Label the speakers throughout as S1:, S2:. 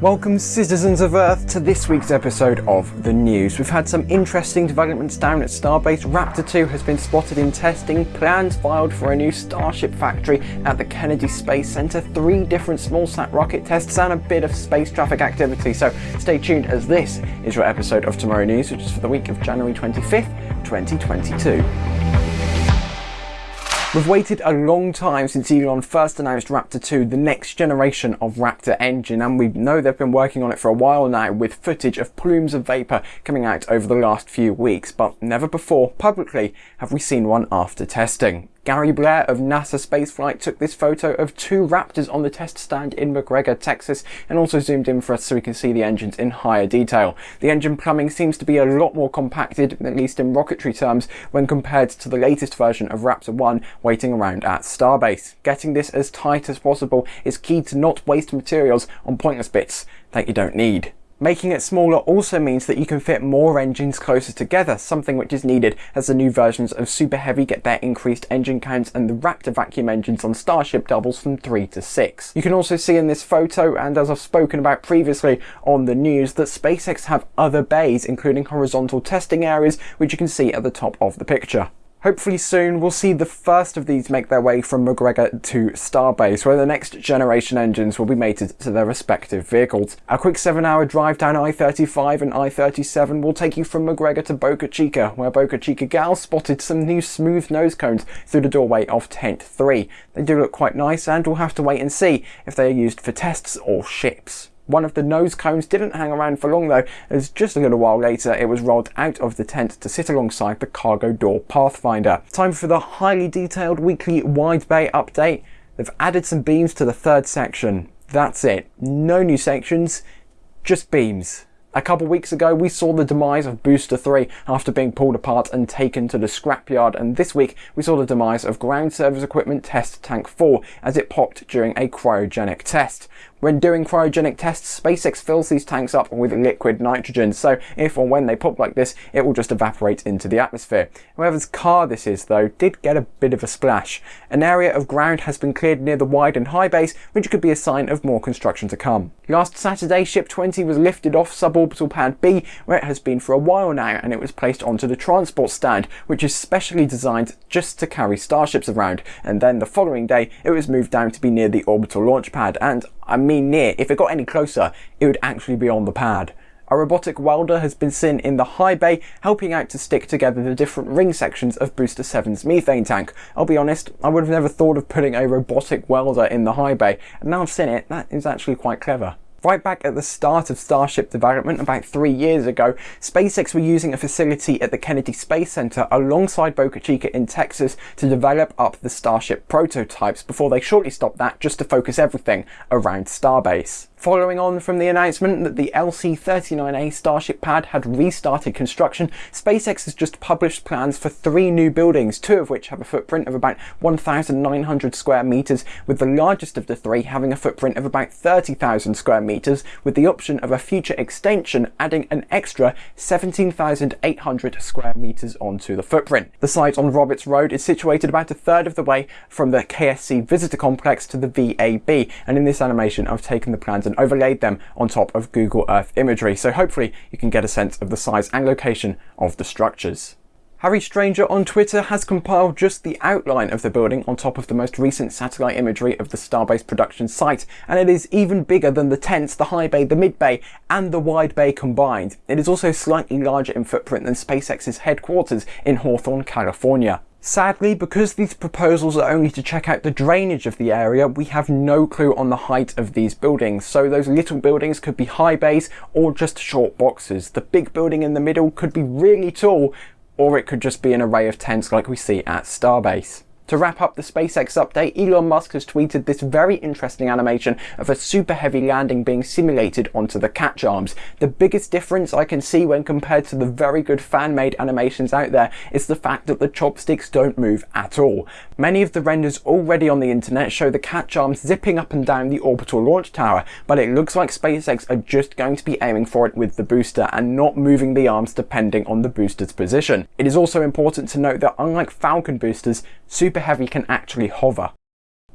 S1: Welcome citizens of Earth to this week's episode of The News. We've had some interesting developments down at Starbase. Raptor 2 has been spotted in testing, plans filed for a new Starship factory at the Kennedy Space Center, three different small-sat rocket tests and a bit of space traffic activity. So stay tuned as this is your episode of Tomorrow News, which is for the week of January 25th, 2022. We've waited a long time since Elon first announced Raptor 2, the next generation of Raptor engine, and we know they've been working on it for a while now with footage of plumes of vapour coming out over the last few weeks, but never before, publicly, have we seen one after testing. Gary Blair of NASA Spaceflight took this photo of two Raptors on the test stand in McGregor, Texas, and also zoomed in for us so we can see the engines in higher detail. The engine plumbing seems to be a lot more compacted, at least in rocketry terms, when compared to the latest version of Raptor 1 waiting around at Starbase. Getting this as tight as possible is key to not waste materials on pointless bits that you don't need. Making it smaller also means that you can fit more engines closer together, something which is needed as the new versions of Super Heavy get their increased engine counts and the Raptor vacuum engines on Starship doubles from 3 to 6. You can also see in this photo, and as I've spoken about previously on the news, that SpaceX have other bays, including horizontal testing areas, which you can see at the top of the picture. Hopefully soon we'll see the first of these make their way from McGregor to Starbase, where the next generation engines will be mated to their respective vehicles. A quick 7 hour drive down I-35 and I-37 will take you from McGregor to Boca Chica, where Boca Chica Gal spotted some new smooth nose cones through the doorway of Tent 3. They do look quite nice and we'll have to wait and see if they are used for tests or ships. One of the nose cones didn't hang around for long though, as just a little while later it was rolled out of the tent to sit alongside the cargo door pathfinder. Time for the highly detailed weekly wide bay update. They've added some beams to the third section. That's it. No new sections, just beams. A couple weeks ago, we saw the demise of Booster 3 after being pulled apart and taken to the scrapyard, and this week we saw the demise of Ground Service Equipment Test Tank 4 as it popped during a cryogenic test. When doing cryogenic tests, SpaceX fills these tanks up with liquid nitrogen, so if or when they pop like this, it will just evaporate into the atmosphere. Whoever's car this is, though, did get a bit of a splash. An area of ground has been cleared near the wide and high base, which could be a sign of more construction to come. Last Saturday, Ship 20 was lifted off suborbital pad B, where it has been for a while now, and it was placed onto the transport stand, which is specially designed just to carry starships around. And then the following day, it was moved down to be near the orbital launch pad, and I mean near, if it got any closer, it would actually be on the pad. A robotic welder has been seen in the high bay, helping out to stick together the different ring sections of Booster 7's methane tank. I'll be honest, I would have never thought of putting a robotic welder in the high bay, and now I've seen it, that is actually quite clever. Right back at the start of Starship development about three years ago, SpaceX were using a facility at the Kennedy Space Center alongside Boca Chica in Texas to develop up the Starship prototypes before they shortly stopped that just to focus everything around Starbase. Following on from the announcement that the LC-39A Starship pad had restarted construction, SpaceX has just published plans for three new buildings, two of which have a footprint of about 1,900 square meters, with the largest of the three having a footprint of about 30,000 square meters, with the option of a future extension adding an extra 17,800 square meters onto the footprint. The site on Roberts Road is situated about a third of the way from the KSC visitor complex to the VAB, and in this animation I've taken the plans and overlaid them on top of Google Earth imagery, so hopefully you can get a sense of the size and location of the structures. Harry Stranger on Twitter has compiled just the outline of the building on top of the most recent satellite imagery of the Starbase production site, and it is even bigger than the tents, the high bay, the mid bay, and the wide bay combined. It is also slightly larger in footprint than SpaceX's headquarters in Hawthorne, California. Sadly, because these proposals are only to check out the drainage of the area, we have no clue on the height of these buildings, so those little buildings could be high bays or just short boxes. The big building in the middle could be really tall, or it could just be an array of tents like we see at Starbase. To wrap up the SpaceX update, Elon Musk has tweeted this very interesting animation of a super heavy landing being simulated onto the catch arms. The biggest difference I can see when compared to the very good fan-made animations out there is the fact that the chopsticks don't move at all. Many of the renders already on the internet show the catch arms zipping up and down the orbital launch tower, but it looks like SpaceX are just going to be aiming for it with the booster and not moving the arms depending on the booster's position. It is also important to note that unlike Falcon boosters, Super Heavy can actually hover.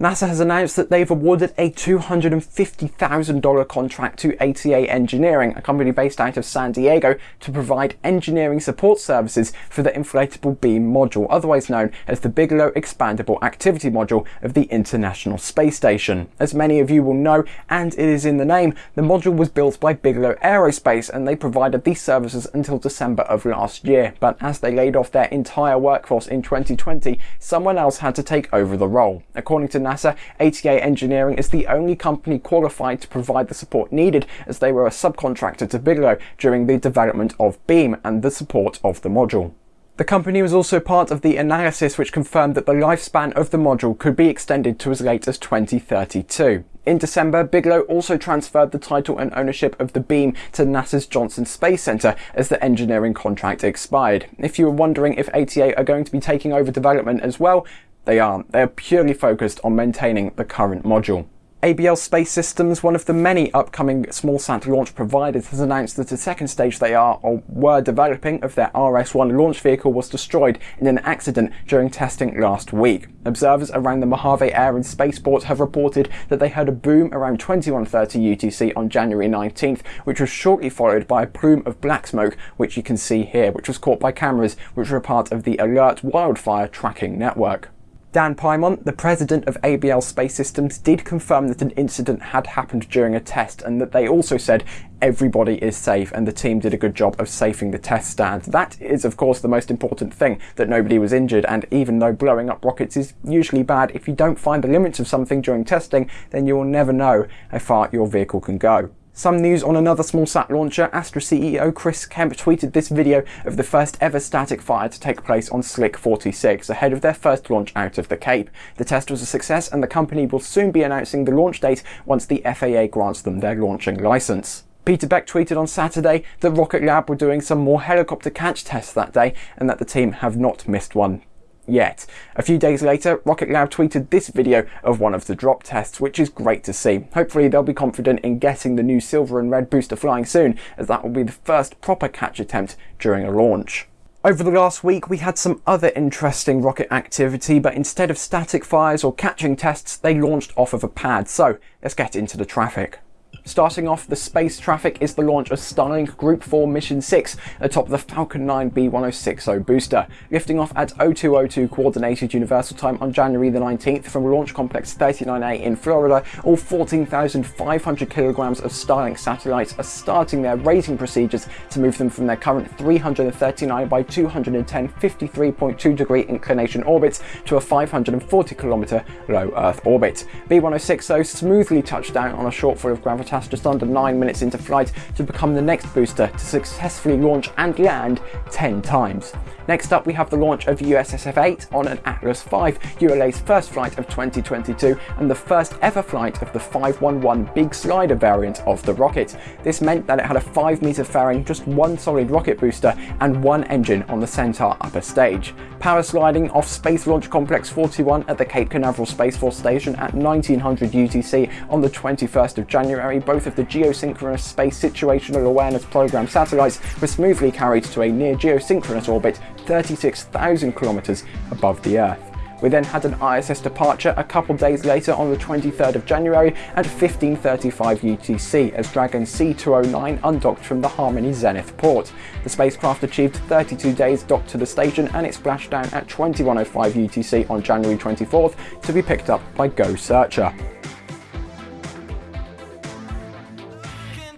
S1: NASA has announced that they've awarded a $250,000 contract to ATA Engineering, a company based out of San Diego, to provide engineering support services for the inflatable beam module, otherwise known as the Bigelow Expandable Activity Module of the International Space Station. As many of you will know, and it is in the name, the module was built by Bigelow Aerospace and they provided these services until December of last year. But as they laid off their entire workforce in 2020, someone else had to take over the role. According to NASA, ATA Engineering is the only company qualified to provide the support needed as they were a subcontractor to Bigelow during the development of Beam and the support of the module. The company was also part of the analysis which confirmed that the lifespan of the module could be extended to as late as 2032. In December, Bigelow also transferred the title and ownership of the beam to NASA's Johnson Space Center as the engineering contract expired. If you were wondering if ATA are going to be taking over development as well, they aren't. They're purely focused on maintaining the current module. ABL Space Systems, one of the many upcoming small smallsat launch providers, has announced that the second stage they are or were developing of their RS-1 launch vehicle was destroyed in an accident during testing last week. Observers around the Mojave Air and Spaceport have reported that they heard a boom around 21.30 UTC on January 19th, which was shortly followed by a plume of black smoke, which you can see here, which was caught by cameras which were part of the Alert Wildfire Tracking Network. Dan Piemont, the president of ABL Space Systems, did confirm that an incident had happened during a test and that they also said everybody is safe and the team did a good job of safing the test stand. That is of course the most important thing, that nobody was injured and even though blowing up rockets is usually bad, if you don't find the limits of something during testing, then you will never know how far your vehicle can go. Some news on another small sat launcher, Astra CEO Chris Kemp tweeted this video of the first ever static fire to take place on Slick 46 ahead of their first launch out of the Cape. The test was a success and the company will soon be announcing the launch date once the FAA grants them their launching license. Peter Beck tweeted on Saturday that Rocket Lab were doing some more helicopter catch tests that day and that the team have not missed one yet. A few days later, Rocket Lab tweeted this video of one of the drop tests, which is great to see. Hopefully they'll be confident in getting the new silver and red booster flying soon, as that will be the first proper catch attempt during a launch. Over the last week, we had some other interesting rocket activity, but instead of static fires or catching tests, they launched off of a pad. So let's get into the traffic. Starting off the space traffic is the launch of Starlink Group 4 Mission 6 atop the Falcon 9 B1060 booster, lifting off at 0202 Coordinated Universal Time on January the 19th from Launch Complex 39A in Florida. All 14,500 kilograms of Starlink satellites are starting their raising procedures to move them from their current 339 by 210 53.2 degree inclination orbits to a 540 kilometer low Earth orbit. B1060 smoothly touched down on a shortfall of just under 9 minutes into flight to become the next booster to successfully launch and land 10 times. Next up we have the launch of USSF-8 on an Atlas V, ULA's first flight of 2022 and the first ever flight of the 511 big slider variant of the rocket. This meant that it had a 5 meter fairing, just one solid rocket booster and one engine on the Centaur upper stage. Power sliding off Space Launch Complex 41 at the Cape Canaveral Space Force Station at 1900 UTC on the 21st of January, both of the Geosynchronous Space Situational Awareness Program satellites were smoothly carried to a near geosynchronous orbit 36,000 kilometers above the Earth. We then had an ISS departure a couple days later on the 23rd of January at 15.35 UTC as Dragon C209 undocked from the Harmony Zenith port. The spacecraft achieved 32 days docked to the station and it splashed down at 21.05 UTC on January 24th to be picked up by Go Searcher.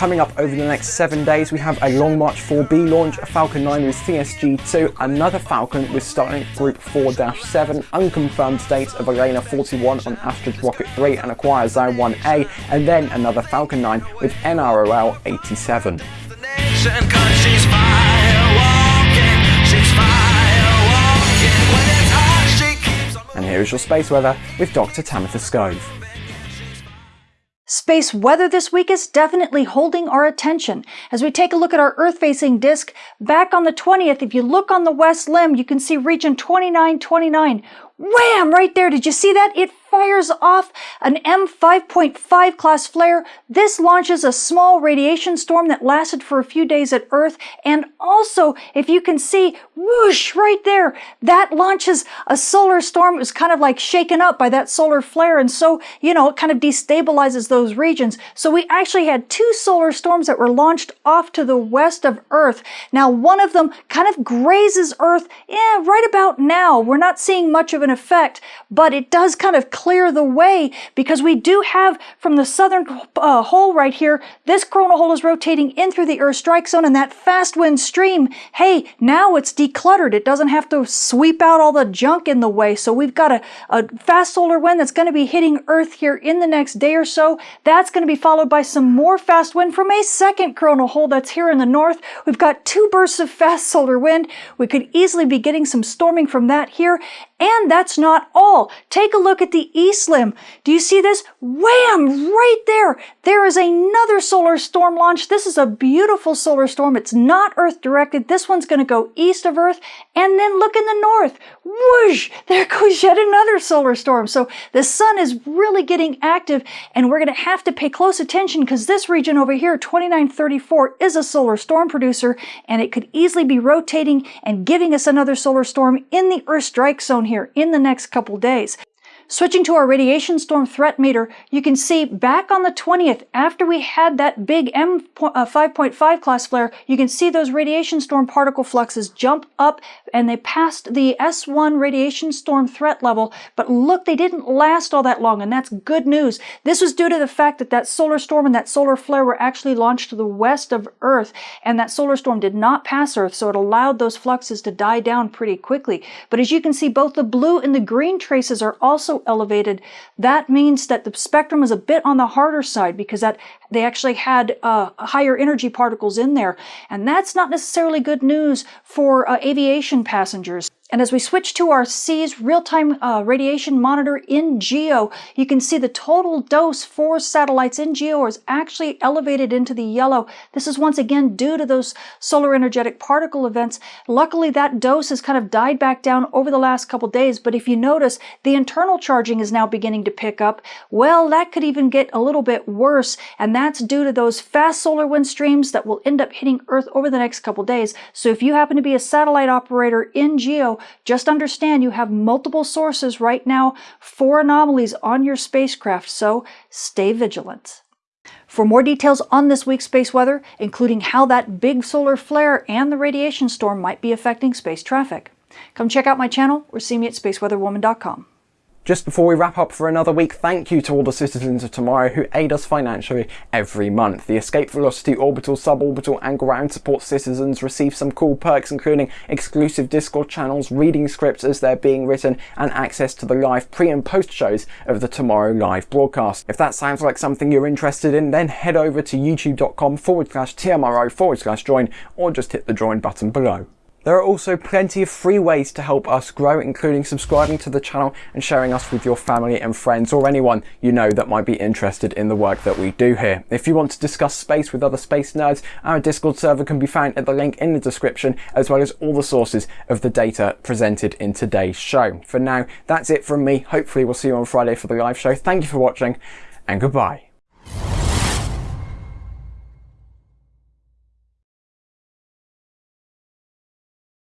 S1: Coming up over the next seven days, we have a Long March 4B launch, a Falcon 9 with CSG-2, another Falcon with Starlink Group 4-7, unconfirmed dates of ELaNa 41 on Astra Rocket 3 and a Kuaizhou 1A, and then another Falcon 9 with NROL 87. And here is your space weather with Dr. Tamitha Skov.
S2: Space weather this week is definitely holding our attention. As we take a look at our Earth-facing disk, back on the 20th, if you look on the west limb, you can see region 2929, wham, right there. Did you see that? It fires off an M5.5 class flare. This launches a small radiation storm that lasted for a few days at Earth. And also, if you can see, whoosh, right there, that launches a solar storm. It was kind of like shaken up by that solar flare. And so, you know, it kind of destabilizes those regions. So we actually had two solar storms that were launched off to the west of Earth. Now, one of them kind of grazes Earth, yeah, right about now. We're not seeing much of an effect, but it does kind of clear the way because we do have from the southern uh, hole right here, this coronal hole is rotating in through the Earth strike zone and that fast wind stream, hey, now it's decluttered. It doesn't have to sweep out all the junk in the way. So we've got a, a fast solar wind that's going to be hitting Earth here in the next day or so. That's going to be followed by some more fast wind from a second coronal hole that's here in the north. We've got two bursts of fast solar wind. We could easily be getting some storming from that here. And that's not all. Take a look at the east limb. Do you see this? Wham! Right there. There is another solar storm launch. This is a beautiful solar storm. It's not Earth directed. This one's going to go east of Earth. And then look in the north. Whoosh! There goes yet another solar storm. So the sun is really getting active and we're going to have to pay close attention because this region over here, 2934, is a solar storm producer and it could easily be rotating and giving us another solar storm in the Earth strike zone here in the next couple days. Switching to our radiation storm threat meter, you can see back on the 20th, after we had that big M5.5 uh, class flare, you can see those radiation storm particle fluxes jump up and they passed the S1 radiation storm threat level. But look, they didn't last all that long, and that's good news. This was due to the fact that that solar storm and that solar flare were actually launched to the west of Earth, and that solar storm did not pass Earth, so it allowed those fluxes to die down pretty quickly. But as you can see, both the blue and the green traces are also elevated, that means that the spectrum is a bit on the harder side because that they actually had uh, higher energy particles in there. And that's not necessarily good news for uh, aviation passengers. And as we switch to our SEAS real-time uh, radiation monitor in GEO, you can see the total dose for satellites in GEO is actually elevated into the yellow. This is once again due to those solar energetic particle events. Luckily, that dose has kind of died back down over the last couple days, but if you notice, the internal charging is now beginning to pick up. Well, that could even get a little bit worse, and that's due to those fast solar wind streams that will end up hitting Earth over the next couple days. So if you happen to be a satellite operator in GEO, just understand you have multiple sources right now for anomalies on your spacecraft, so stay vigilant. For more details on this week's space weather, including how that big solar flare and the radiation storm might be affecting space traffic, come check out my channel or see me at spaceweatherwoman.com.
S1: Just before we wrap up for another week, thank you to all the citizens of tomorrow who aid us financially every month. The Escape Velocity Orbital, Suborbital and Ground Support citizens receive some cool perks including exclusive Discord channels, reading scripts as they're being written and access to the live pre and post shows of the Tomorrow live broadcast. If that sounds like something you're interested in, then head over to youtube.com forward slash TMRO forward slash join or just hit the join button below. There are also plenty of free ways to help us grow, including subscribing to the channel and sharing us with your family and friends or anyone you know that might be interested in the work that we do here. If you want to discuss space with other space nerds, our Discord server can be found at the link in the description, as well as all the sources of the data presented in today's show. For now, that's it from me. Hopefully we'll see you on Friday for the live show. Thank you for watching and goodbye.